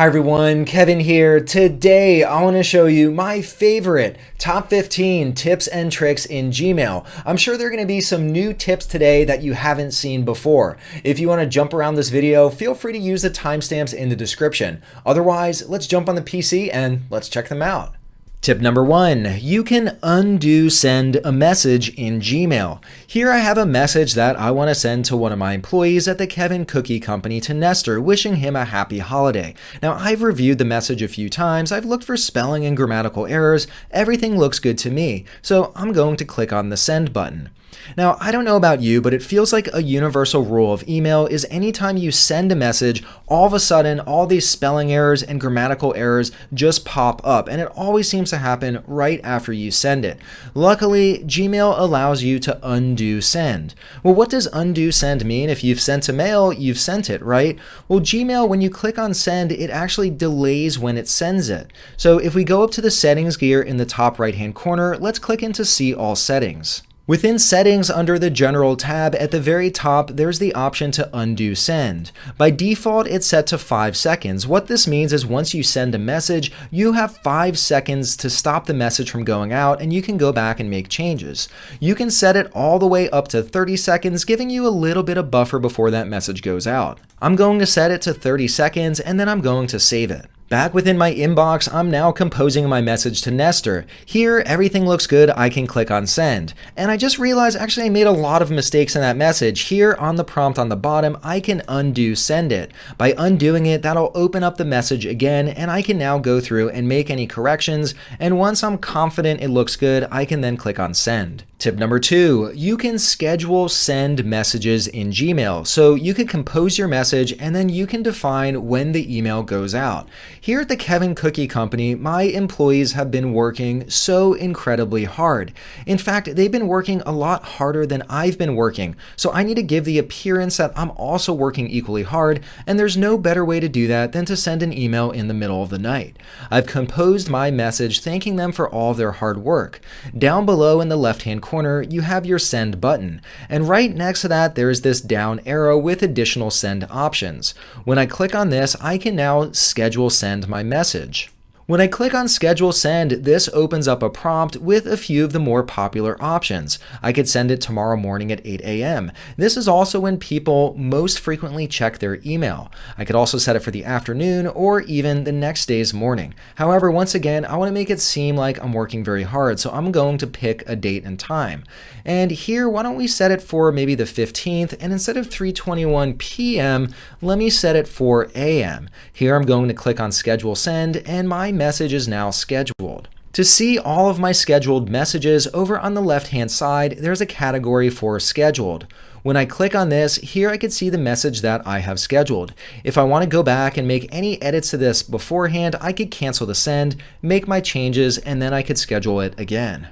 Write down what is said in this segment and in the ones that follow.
Hi everyone, Kevin here. Today I want to show you my favorite top 15 tips and tricks in Gmail. I'm sure there are going to be some new tips today that you haven't seen before. If you want to jump around this video, feel free to use the timestamps in the description. Otherwise, let's jump on the PC and let's check them out. Tip number one, you can undo send a message in Gmail. Here I have a message that I want to send to one of my employees at the Kevin Cookie Company to Nestor, wishing him a happy holiday. Now I've reviewed the message a few times, I've looked for spelling and grammatical errors, everything looks good to me, so I'm going to click on the send button. Now, I don't know about you, but it feels like a universal rule of email is anytime you send a message, all of a sudden, all these spelling errors and grammatical errors just pop up, and it always seems to happen right after you send it. Luckily, Gmail allows you to undo send. Well, what does undo send mean? If you've sent a mail, you've sent it, right? Well, Gmail, when you click on send, it actually delays when it sends it. So if we go up to the settings gear in the top right hand corner, let's click into see all settings. Within Settings under the General tab at the very top, there's the option to undo send. By default, it's set to 5 seconds. What this means is once you send a message, you have 5 seconds to stop the message from going out and you can go back and make changes. You can set it all the way up to 30 seconds, giving you a little bit of buffer before that message goes out. I'm going to set it to 30 seconds and then I'm going to save it. Back within my inbox, I'm now composing my message to Nestor. Here, everything looks good, I can click on send. And I just realized actually I made a lot of mistakes in that message. Here on the prompt on the bottom, I can undo send it. By undoing it, that'll open up the message again, and I can now go through and make any corrections, and once I'm confident it looks good, I can then click on send. Tip number two, you can schedule send messages in Gmail. So you can compose your message and then you can define when the email goes out. Here at the Kevin Cookie Company, my employees have been working so incredibly hard. In fact, they've been working a lot harder than I've been working. So I need to give the appearance that I'm also working equally hard, and there's no better way to do that than to send an email in the middle of the night. I've composed my message thanking them for all their hard work. Down below in the left-hand corner, you have your send button. And right next to that, there's this down arrow with additional send options. When I click on this, I can now schedule send my message. When I click on schedule send, this opens up a prompt with a few of the more popular options. I could send it tomorrow morning at 8 a.m. This is also when people most frequently check their email. I could also set it for the afternoon or even the next day's morning. However, once again, I want to make it seem like I'm working very hard, so I'm going to pick a date and time. And here, why don't we set it for maybe the 15th, and instead of 3.21 p.m., let me set it for a.m. Here I'm going to click on schedule send, and my message is now scheduled. To see all of my scheduled messages, over on the left-hand side, there's a category for scheduled. When I click on this, here I can see the message that I have scheduled. If I want to go back and make any edits to this beforehand, I could cancel the send, make my changes, and then I could schedule it again.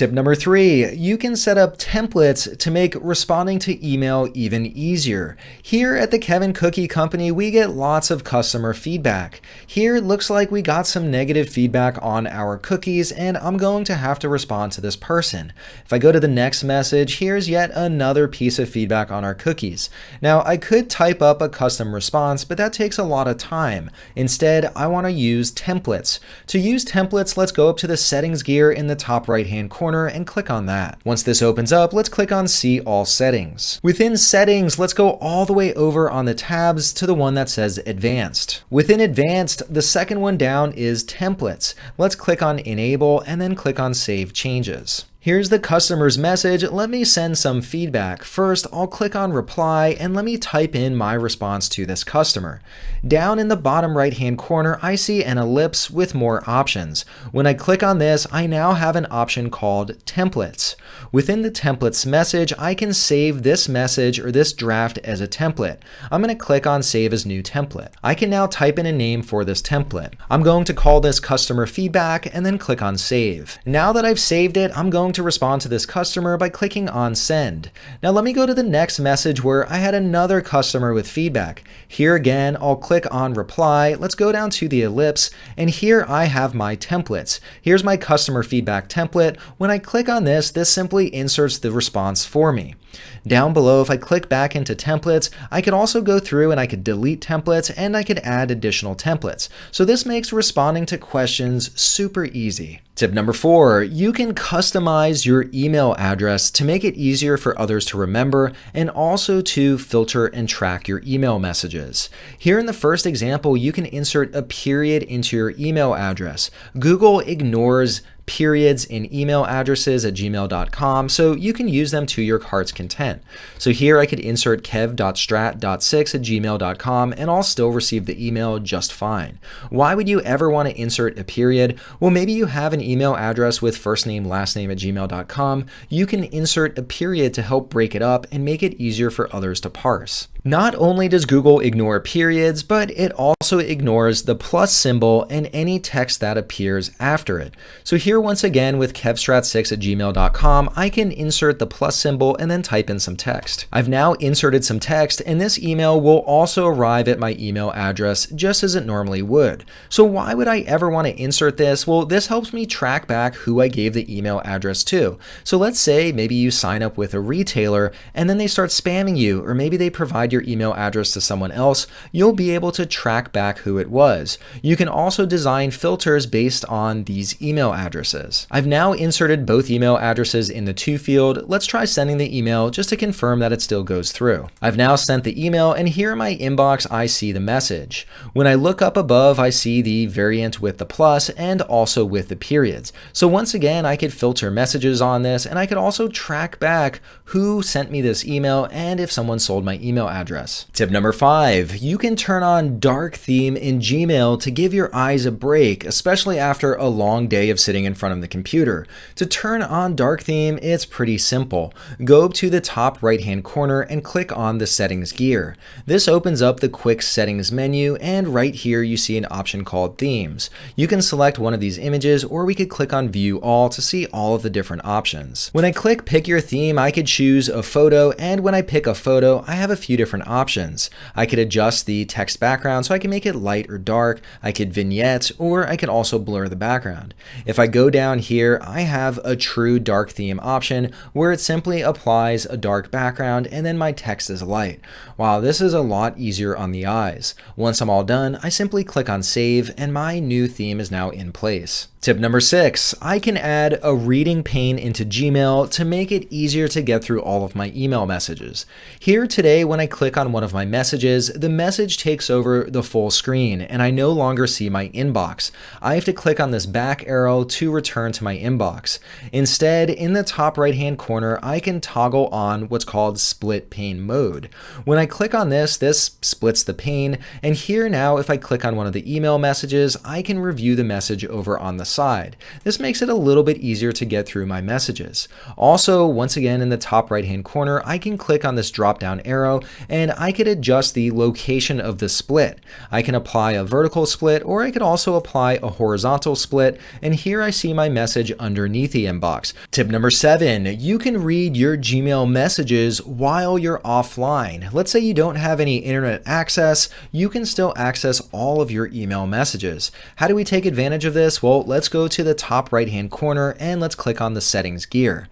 Tip number three, you can set up templates to make responding to email even easier. Here at the Kevin Cookie Company, we get lots of customer feedback. Here it looks like we got some negative feedback on our cookies and I'm going to have to respond to this person. If I go to the next message, here's yet another piece of feedback on our cookies. Now I could type up a custom response, but that takes a lot of time. Instead, I want to use templates. To use templates, let's go up to the settings gear in the top right hand corner corner and click on that. Once this opens up, let's click on See All Settings. Within Settings, let's go all the way over on the tabs to the one that says Advanced. Within Advanced, the second one down is Templates. Let's click on Enable and then click on Save Changes. Here's the customer's message. Let me send some feedback. First, I'll click on reply and let me type in my response to this customer. Down in the bottom right hand corner, I see an ellipse with more options. When I click on this, I now have an option called templates. Within the templates message, I can save this message or this draft as a template. I'm going to click on save as new template. I can now type in a name for this template. I'm going to call this customer feedback and then click on save. Now that I've saved it, I'm going going to respond to this customer by clicking on send. Now let me go to the next message where I had another customer with feedback. Here again, I'll click on reply. Let's go down to the ellipse and here I have my templates. Here's my customer feedback template. When I click on this, this simply inserts the response for me. Down below, if I click back into templates, I could also go through and I could delete templates and I could add additional templates. So this makes responding to questions super easy. Tip number four, you can customize your email address to make it easier for others to remember and also to filter and track your email messages. Here in the first example, you can insert a period into your email address. Google ignores periods in email addresses at gmail.com, so you can use them to your heart's content. So here I could insert kev.strat.6 at gmail.com and I'll still receive the email just fine. Why would you ever want to insert a period? Well, maybe you have an email address with first name, last name at gmail.com. You can insert a period to help break it up and make it easier for others to parse. Not only does Google ignore periods, but it also ignores the plus symbol and any text that appears after it. So here once again with kevstrat6 at gmail.com, I can insert the plus symbol and then type in some text. I've now inserted some text and this email will also arrive at my email address just as it normally would. So why would I ever want to insert this? Well, this helps me track back who I gave the email address to. So let's say maybe you sign up with a retailer and then they start spamming you or maybe they provide provide your email address to someone else, you'll be able to track back who it was. You can also design filters based on these email addresses. I've now inserted both email addresses in the to field. Let's try sending the email just to confirm that it still goes through. I've now sent the email and here in my inbox, I see the message. When I look up above, I see the variant with the plus and also with the periods. So once again, I could filter messages on this and I could also track back who sent me this email and if someone sold my email address address. Tip number five, you can turn on dark theme in Gmail to give your eyes a break, especially after a long day of sitting in front of the computer. To turn on dark theme, it's pretty simple. Go to the top right hand corner and click on the settings gear. This opens up the quick settings menu and right here you see an option called themes. You can select one of these images or we could click on view all to see all of the different options. When I click pick your theme, I could choose a photo and when I pick a photo, I have a few different different options. I could adjust the text background so I can make it light or dark. I could vignette, or I could also blur the background. If I go down here, I have a true dark theme option where it simply applies a dark background and then my text is light. Wow, this is a lot easier on the eyes. Once I'm all done, I simply click on save and my new theme is now in place. Tip number six, I can add a reading pane into Gmail to make it easier to get through all of my email messages. Here today, when I click on one of my messages, the message takes over the full screen and I no longer see my inbox. I have to click on this back arrow to return to my inbox. Instead, in the top right hand corner, I can toggle on what's called split pane mode. When I click on this, this splits the pane and here now if I click on one of the email messages, I can review the message over on the side. This makes it a little bit easier to get through my messages. Also, once again, in the top right hand corner, I can click on this drop down arrow and I could adjust the location of the split. I can apply a vertical split or I could also apply a horizontal split. And here I see my message underneath the inbox. Tip number seven, you can read your Gmail messages while you're offline. Let's say you don't have any internet access, you can still access all of your email messages. How do we take advantage of this? Well, let's let's go to the top right hand corner and let's click on the settings gear.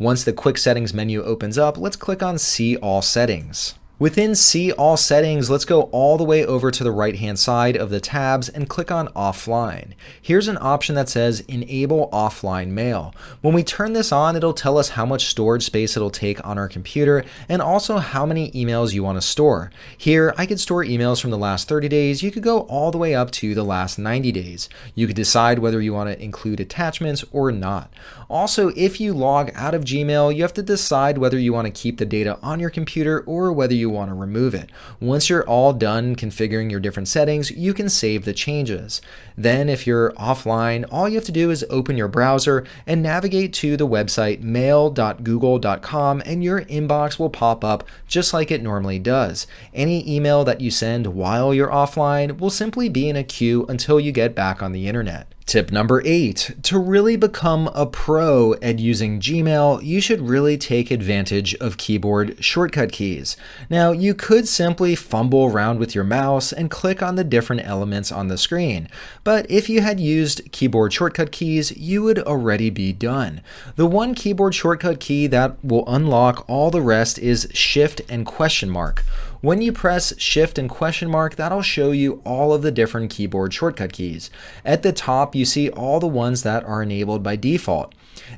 Once the quick settings menu opens up, let's click on see all settings. Within See All Settings, let's go all the way over to the right-hand side of the tabs and click on Offline. Here's an option that says Enable Offline Mail. When we turn this on, it'll tell us how much storage space it'll take on our computer and also how many emails you want to store. Here, I could store emails from the last 30 days. You could go all the way up to the last 90 days. You could decide whether you want to include attachments or not. Also, if you log out of Gmail, you have to decide whether you want to keep the data on your computer or whether you want to remove it. Once you're all done configuring your different settings, you can save the changes. Then if you're offline, all you have to do is open your browser and navigate to the website mail.google.com and your inbox will pop up just like it normally does. Any email that you send while you're offline will simply be in a queue until you get back on the internet. Tip number eight, to really become a pro at using Gmail, you should really take advantage of keyboard shortcut keys. Now, you could simply fumble around with your mouse and click on the different elements on the screen, but if you had used keyboard shortcut keys, you would already be done. The one keyboard shortcut key that will unlock all the rest is Shift and question mark. When you press Shift and question mark, that'll show you all of the different keyboard shortcut keys. At the top, you see all the ones that are enabled by default.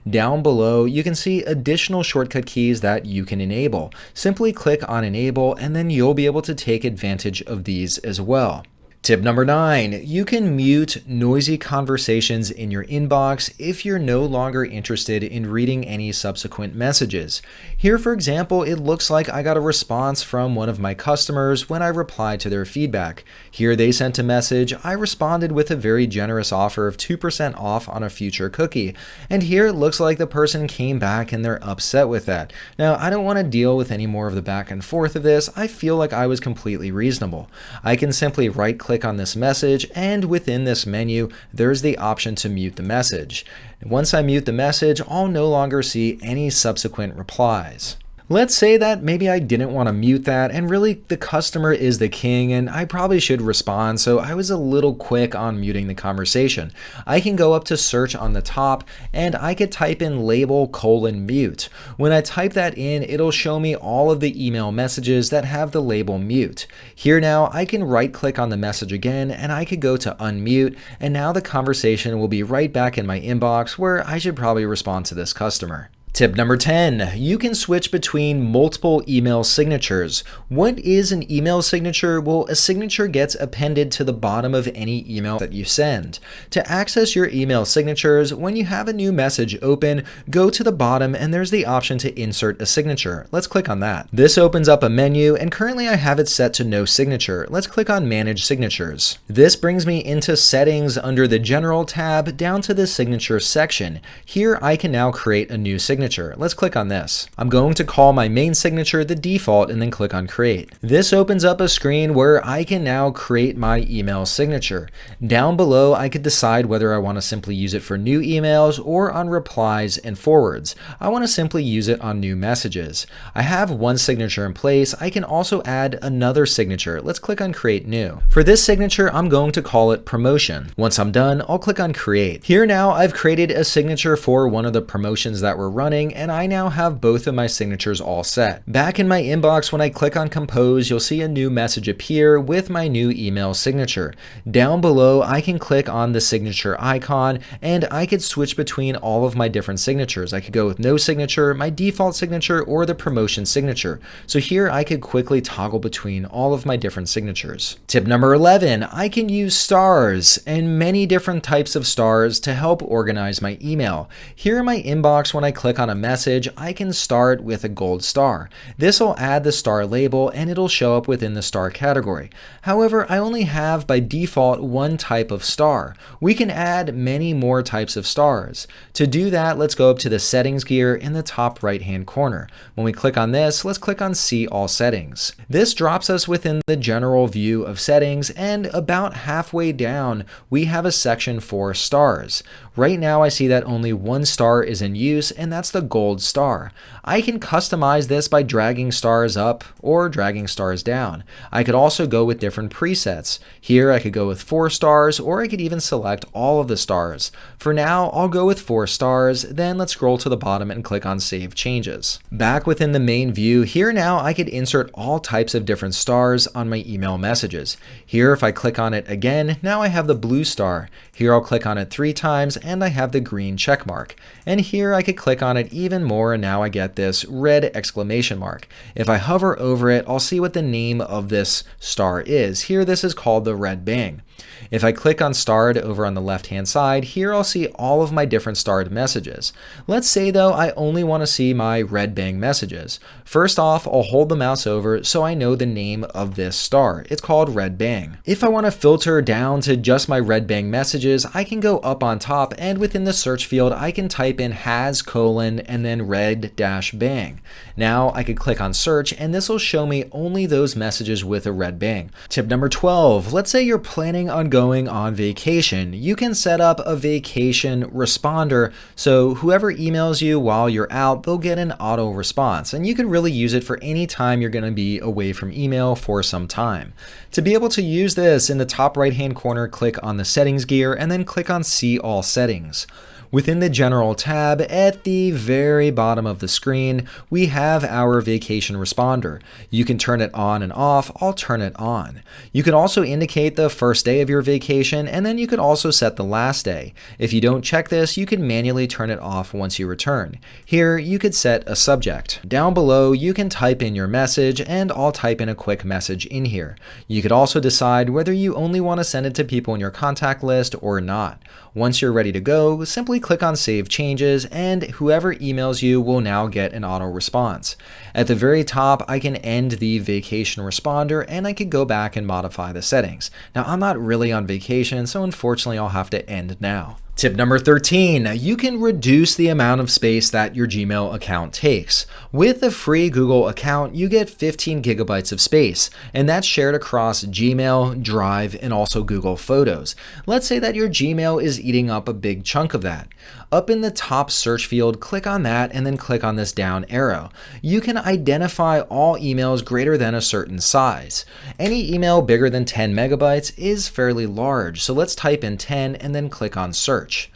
Down below, you can see additional shortcut keys that you can enable. Simply click on Enable and then you'll be able to take advantage of these as well. Tip number nine, you can mute noisy conversations in your inbox if you're no longer interested in reading any subsequent messages. Here, for example, it looks like I got a response from one of my customers when I replied to their feedback. Here they sent a message, I responded with a very generous offer of 2% off on a future cookie. And here it looks like the person came back and they're upset with that. Now, I don't want to deal with any more of the back and forth of this. I feel like I was completely reasonable. I can simply right click click on this message and within this menu there's the option to mute the message. Once I mute the message, I'll no longer see any subsequent replies. Let's say that maybe I didn't want to mute that and really the customer is the king and I probably should respond so I was a little quick on muting the conversation. I can go up to search on the top and I could type in label colon mute. When I type that in it'll show me all of the email messages that have the label mute. Here now I can right click on the message again and I could go to unmute and now the conversation will be right back in my inbox where I should probably respond to this customer. Tip number 10, you can switch between multiple email signatures. What is an email signature? Well, a signature gets appended to the bottom of any email that you send. To access your email signatures, when you have a new message open, go to the bottom and there's the option to insert a signature. Let's click on that. This opens up a menu and currently I have it set to no signature. Let's click on manage signatures. This brings me into settings under the general tab down to the signature section. Here I can now create a new signature signature. Let's click on this. I'm going to call my main signature the default and then click on create. This opens up a screen where I can now create my email signature. Down below, I could decide whether I want to simply use it for new emails or on replies and forwards. I want to simply use it on new messages. I have one signature in place. I can also add another signature. Let's click on create new. For this signature, I'm going to call it promotion. Once I'm done, I'll click on create. Here now, I've created a signature for one of the promotions that we're running running and I now have both of my signatures all set. Back in my inbox, when I click on compose, you'll see a new message appear with my new email signature. Down below, I can click on the signature icon and I could switch between all of my different signatures. I could go with no signature, my default signature, or the promotion signature. So here I could quickly toggle between all of my different signatures. Tip number 11, I can use stars and many different types of stars to help organize my email. Here in my inbox, when I click on a message, I can start with a gold star. This will add the star label and it'll show up within the star category. However, I only have by default one type of star. We can add many more types of stars. To do that, let's go up to the settings gear in the top right hand corner. When we click on this, let's click on see all settings. This drops us within the general view of settings and about halfway down, we have a section for stars. Right now I see that only one star is in use and that's the gold star. I can customize this by dragging stars up or dragging stars down. I could also go with different presets. Here I could go with 4 stars or I could even select all of the stars. For now I'll go with 4 stars, then let's scroll to the bottom and click on Save Changes. Back within the main view, here now I could insert all types of different stars on my email messages. Here if I click on it again, now I have the blue star. Here I'll click on it three times and I have the green check mark. And here I could click on it even more and now I get this red exclamation mark. If I hover over it, I'll see what the name of this star is. Here this is called the red bang. If I click on starred over on the left hand side, here I'll see all of my different starred messages. Let's say though I only want to see my red bang messages. First off, I'll hold the mouse over so I know the name of this star. It's called red bang. If I want to filter down to just my red bang messages, I can go up on top and within the search field I can type in has colon and then red dash bang. Now I could click on search and this will show me only those messages with a red bang. Tip number 12, let's say you're planning planning on going on vacation, you can set up a vacation responder so whoever emails you while you're out, they'll get an auto response. And you can really use it for any time you're going to be away from email for some time. To be able to use this, in the top right hand corner, click on the settings gear and then click on see all settings. Within the General tab at the very bottom of the screen, we have our vacation responder. You can turn it on and off, I'll turn it on. You can also indicate the first day of your vacation and then you could also set the last day. If you don't check this, you can manually turn it off once you return. Here, you could set a subject. Down below, you can type in your message and I'll type in a quick message in here. You could also decide whether you only want to send it to people in your contact list or not. Once you're ready to go, simply click on Save Changes, and whoever emails you will now get an auto response. At the very top, I can end the vacation responder, and I can go back and modify the settings. Now, I'm not really on vacation, so unfortunately I'll have to end now. Tip number 13, you can reduce the amount of space that your Gmail account takes. With a free Google account, you get 15 gigabytes of space, and that's shared across Gmail, Drive, and also Google Photos. Let's say that your Gmail is eating up a big chunk of that. Up in the top search field, click on that and then click on this down arrow. You can identify all emails greater than a certain size. Any email bigger than 10 megabytes is fairly large, so let's type in 10 and then click on search.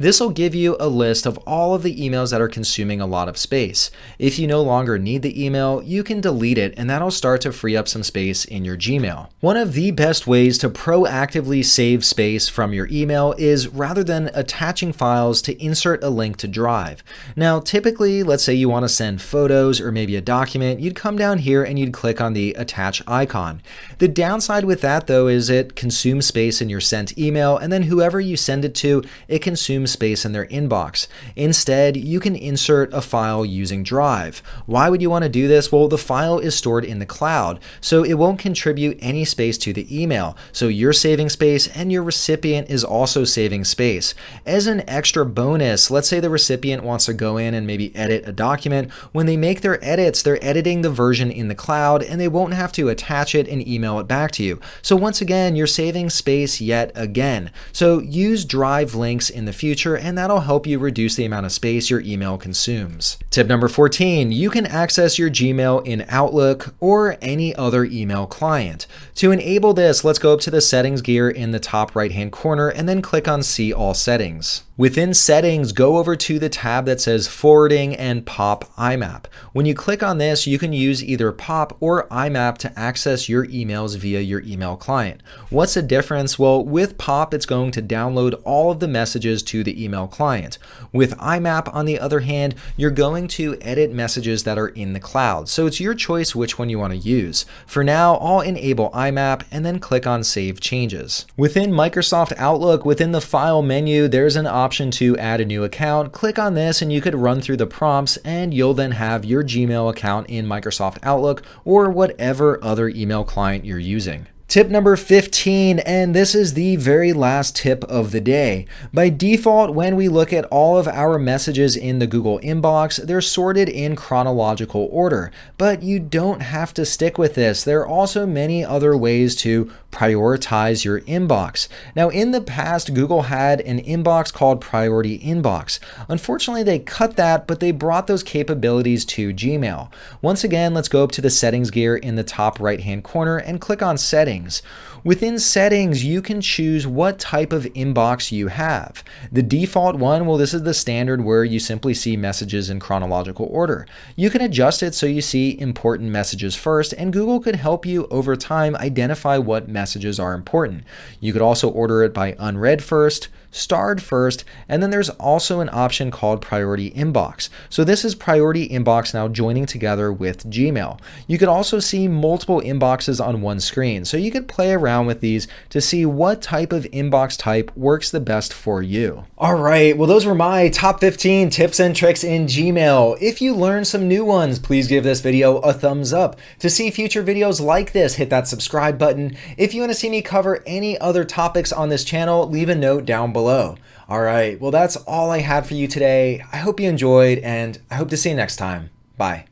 This will give you a list of all of the emails that are consuming a lot of space. If you no longer need the email, you can delete it and that'll start to free up some space in your Gmail. One of the best ways to proactively save space from your email is rather than attaching files to insert a link to Drive. Now, typically, let's say you want to send photos or maybe a document, you'd come down here and you'd click on the attach icon. The downside with that though is it consumes space in your sent email and then whoever you send it to, it consumes space in their inbox. Instead, you can insert a file using Drive. Why would you want to do this? Well, the file is stored in the cloud, so it won't contribute any space to the email. So you're saving space and your recipient is also saving space. As an extra bonus, let's say the recipient wants to go in and maybe edit a document. When they make their edits, they're editing the version in the cloud and they won't have to attach it and email it back to you. So once again, you're saving space yet again. So use Drive links in the future and that'll help you reduce the amount of space your email consumes. Tip number 14, you can access your Gmail in Outlook or any other email client. To enable this, let's go up to the settings gear in the top right hand corner and then click on see all settings. Within settings, go over to the tab that says forwarding and POP IMAP. When you click on this, you can use either POP or IMAP to access your emails via your email client. What's the difference? Well, with POP, it's going to download all of the messages to the email client. With IMAP, on the other hand, you're going to edit messages that are in the cloud. So it's your choice which one you want to use. For now, I'll enable IMAP and then click on Save Changes. Within Microsoft Outlook, within the File menu, there's an option to add a new account, click on this and you could run through the prompts and you'll then have your Gmail account in Microsoft Outlook or whatever other email client you're using. Tip number 15, and this is the very last tip of the day. By default, when we look at all of our messages in the Google inbox, they're sorted in chronological order, but you don't have to stick with this. There are also many other ways to prioritize your inbox. Now, in the past, Google had an inbox called Priority Inbox. Unfortunately, they cut that, but they brought those capabilities to Gmail. Once again, let's go up to the settings gear in the top right-hand corner and click on Settings. Within settings, you can choose what type of inbox you have. The default one, well, this is the standard where you simply see messages in chronological order. You can adjust it so you see important messages first, and Google could help you over time identify what messages are important. You could also order it by unread first, starred first, and then there's also an option called Priority Inbox. So this is Priority Inbox now joining together with Gmail. You could also see multiple inboxes on one screen, so you could play around with these to see what type of inbox type works the best for you. All right, well those were my top 15 tips and tricks in Gmail. If you learned some new ones, please give this video a thumbs up. To see future videos like this, hit that subscribe button. If you want to see me cover any other topics on this channel, leave a note down below below. All right, well, that's all I had for you today. I hope you enjoyed, and I hope to see you next time. Bye.